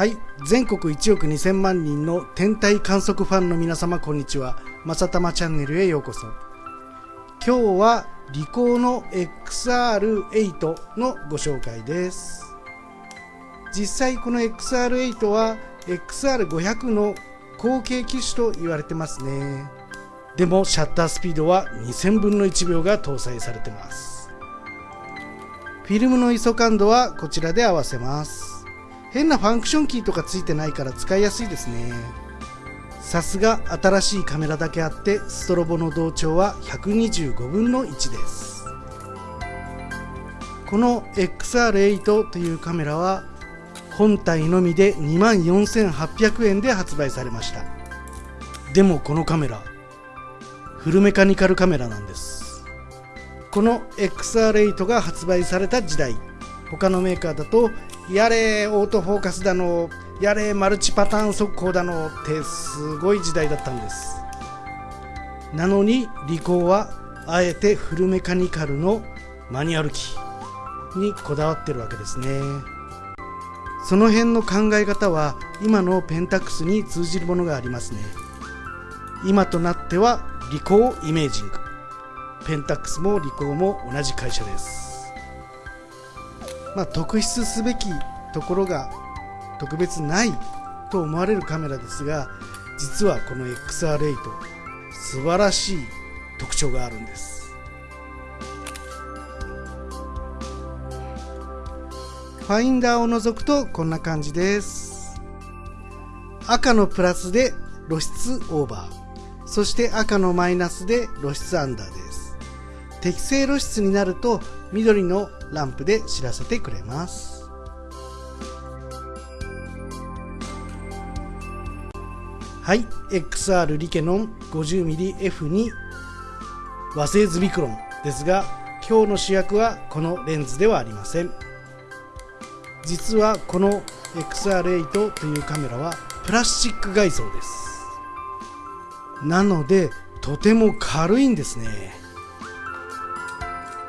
はい。全国1億2000万人の天体観測ファンの皆様こんにちは。まさたまチャンネルへようこそ。今日はリコーの XR8 のご紹介です。実際この XR8 は XR500 の後継機種と言われてますね。でもシャッタースピードは2000分の1秒が搭載されてます。フィルムの ISO 感度はこちらで合わせます。変なファンクションキーとかついてないから使いやすいですね。さすが新しいカメラだけあってストロボの同調は125分の1です。この XR8 というカメラは本体のみで24,800円で発売されました。でもこのカメラフルメカニカルカメラなんです。この XR8 が発売された時代。他のメーカーだとやれオートフォーカスだのやれマルチパターン速攻だのってすごい時代だったんです。なのにリコーはあえてフルメカニカルのマニュアル機にこだわってるわけですね。その辺の考え方は今のペンタックスに通じるものがありますね。今となってはリコーイメージング。ペンタックスもリコーも同じ会社です。まあ特筆すべきところが特別ないと思われるカメラですが実はこの XR8 素晴らしい特徴があるんです。ファインダーを除くとこんな感じです。赤のプラスで露出オーバー。そして赤のマイナスで露出アンダーです。適正露出になると緑のランプで知らせてくれます。はい。XR リケノン 50mmF2 和製ズビクロンですが今日の主役はこのレンズではありません。実はこの XR8 というカメラはプラスチック外装です。なのでとても軽いんですね。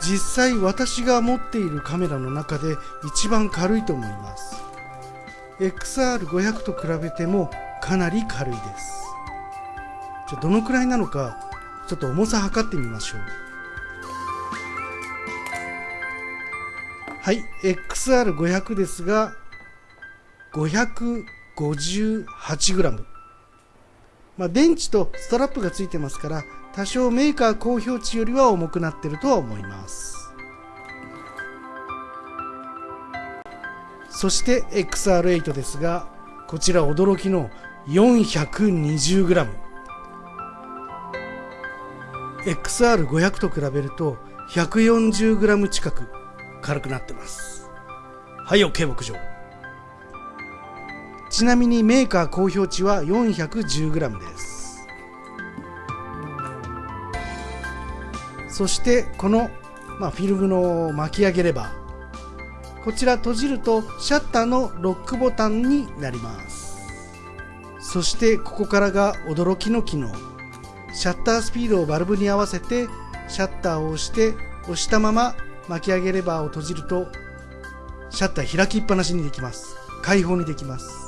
実際私が持っているカメラの中で一番軽いと思います。XR500 と比べてもかなり軽いです。じゃあどのくらいなのかちょっと重さ測ってみましょう。はい XR500 ですが 558g まあ、電池とストラップがついてますから多少メーカー公表値よりは重くなってるとは思います。そして XR8 ですがこちら驚きの 420g XR500 と比べると 140g 近く軽くなってます。はい OK 牧場。ちなみにメーカー公表値は 410g です。そしてこの、まあ、フィルムの巻き上げレバーこちら閉じるとシャッターのロックボタンになります。そしてここからが驚きの機能。シャッタースピードをバルブに合わせてシャッターを押して押したまま巻き上げレバーを閉じるとシャッター開きっぱなしにできます。開放にできます。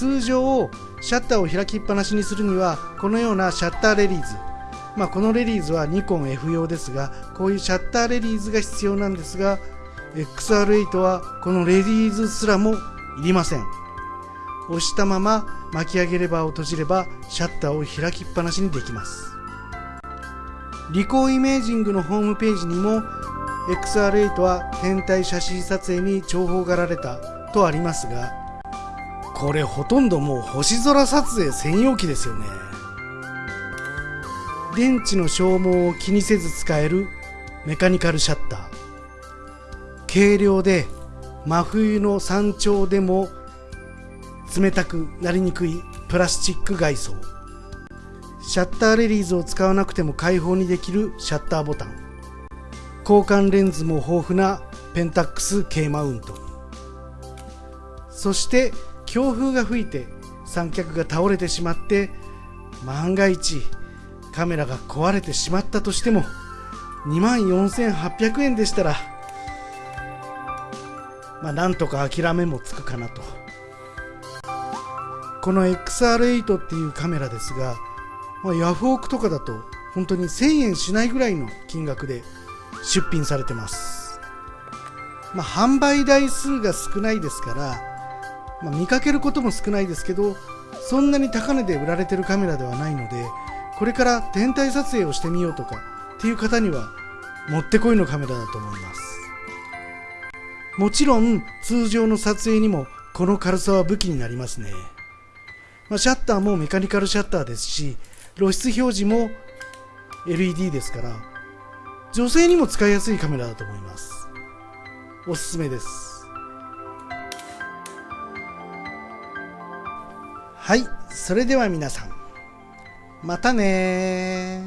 通常シャッターを開きっぱなしにするにはこのようなシャッターレリーズ。まあこのレリーズはニコン F 用ですがこういうシャッターレリーズが必要なんですが XR8 はこのレディーズすらもいりません。押したまま巻き上げレバーを閉じればシャッターを開きっぱなしにできます。リコーイメージングのホームページにも XR8 は天体写真撮影に重宝がられたとありますがこれほとんどもう星空撮影専用機ですよね。電池の消耗を気にせず使えるメカニカルシャッター。軽量で真冬の山頂でも冷たくなりにくいプラスチック外装。シャッターレリーズを使わなくても開放にできるシャッターボタン。交換レンズも豊富なペンタックス K マウント。そして強風が吹いて三脚が倒れてしまって万が一カメラが壊れてしまったとしても2万4800円でしたらまあ、なんとか諦めもつくかなと。この XR8 っていうカメラですが、まあ、ヤフオクとかだと本当に1000円しないぐらいの金額で出品されてます、まあ、販売台数が少ないですから、まあ、見かけることも少ないですけどそんなに高値で売られてるカメラではないのでこれから天体撮影をしてみようとかっていう方にはもってこいのカメラだと思います。もちろん通常の撮影にもこの軽さは武器になりますね、まあ、シャッターもメカニカルシャッターですし露出表示も LED ですから女性にも使いやすいカメラだと思います。おすすめです。はいそれでは皆さんまたね